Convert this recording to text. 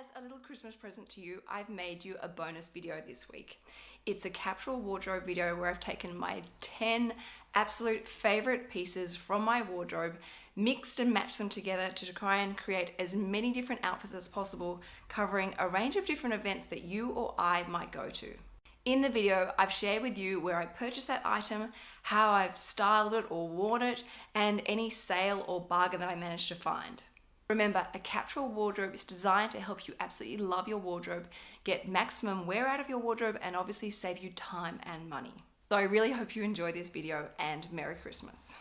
As a little Christmas present to you, I've made you a bonus video this week. It's a capsule wardrobe video where I've taken my 10 absolute favorite pieces from my wardrobe, mixed and matched them together to try and create as many different outfits as possible, covering a range of different events that you or I might go to. In the video, I've shared with you where I purchased that item, how I've styled it or worn it, and any sale or bargain that I managed to find. Remember, a capsule wardrobe is designed to help you absolutely love your wardrobe, get maximum wear out of your wardrobe, and obviously save you time and money. So I really hope you enjoy this video and Merry Christmas.